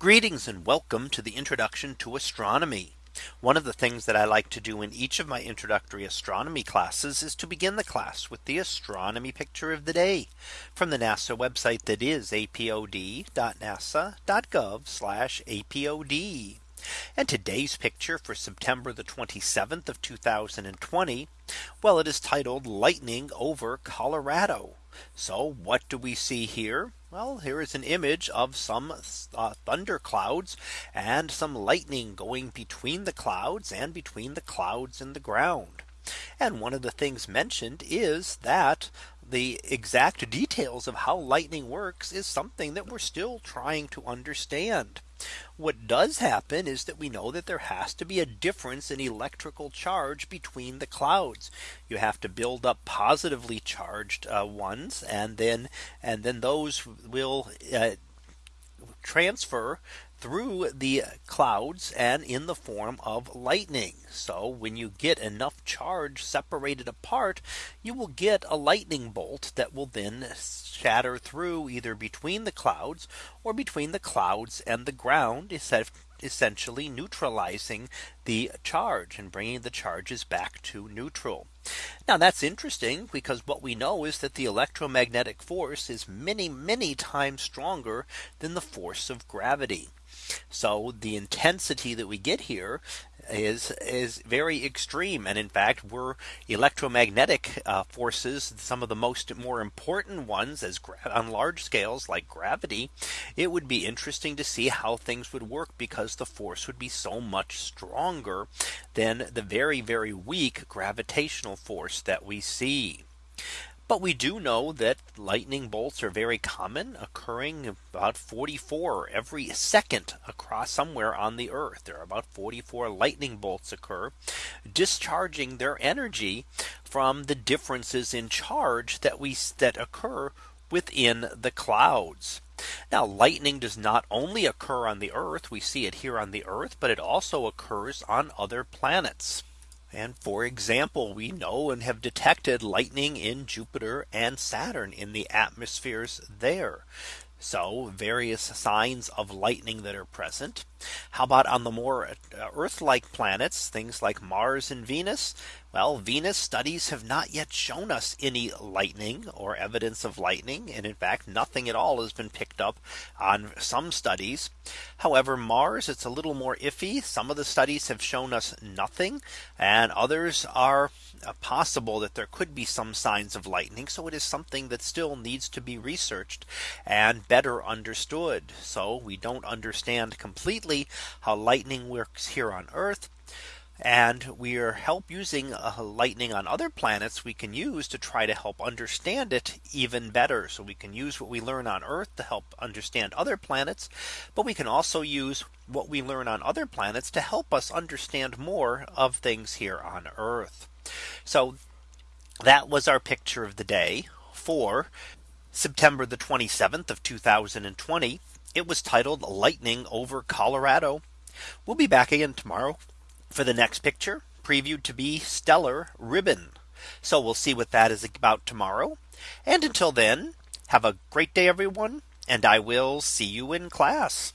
Greetings and welcome to the introduction to astronomy. One of the things that I like to do in each of my introductory astronomy classes is to begin the class with the astronomy picture of the day from the NASA website that is apod.nasa.gov apod. And today's picture for September the 27th of 2020. Well, it is titled lightning over Colorado. So what do we see here? Well, here is an image of some uh, thunder clouds and some lightning going between the clouds and between the clouds and the ground. And one of the things mentioned is that the exact details of how lightning works is something that we're still trying to understand. What does happen is that we know that there has to be a difference in electrical charge between the clouds. You have to build up positively charged uh, ones and then and then those will uh, transfer through the clouds and in the form of lightning. So when you get enough charge separated apart, you will get a lightning bolt that will then shatter through either between the clouds or between the clouds and the ground essentially neutralizing the charge and bringing the charges back to neutral. Now that's interesting because what we know is that the electromagnetic force is many, many times stronger than the force of gravity. So the intensity that we get here is is very extreme and in fact we're electromagnetic uh, forces some of the most more important ones as on large scales like gravity it would be interesting to see how things would work because the force would be so much stronger than the very very weak gravitational force that we see. But we do know that lightning bolts are very common occurring about 44 every second across somewhere on the earth. There are about 44 lightning bolts occur discharging their energy from the differences in charge that we that occur within the clouds. Now lightning does not only occur on the earth. We see it here on the earth, but it also occurs on other planets. And for example, we know and have detected lightning in Jupiter and Saturn in the atmospheres there. So various signs of lightning that are present. How about on the more uh, Earth like planets, things like Mars and Venus? Well, Venus studies have not yet shown us any lightning or evidence of lightning. And in fact, nothing at all has been picked up on some studies. However, Mars, it's a little more iffy. Some of the studies have shown us nothing and others are uh, possible that there could be some signs of lightning. So it is something that still needs to be researched and better understood. So we don't understand completely how lightning works here on Earth. And we are help using uh, lightning on other planets we can use to try to help understand it even better. So we can use what we learn on Earth to help understand other planets. But we can also use what we learn on other planets to help us understand more of things here on Earth. So that was our picture of the day for September the 27th of 2020. It was titled lightning over Colorado. We'll be back again tomorrow for the next picture previewed to be stellar ribbon. So we'll see what that is about tomorrow. And until then, have a great day, everyone. And I will see you in class.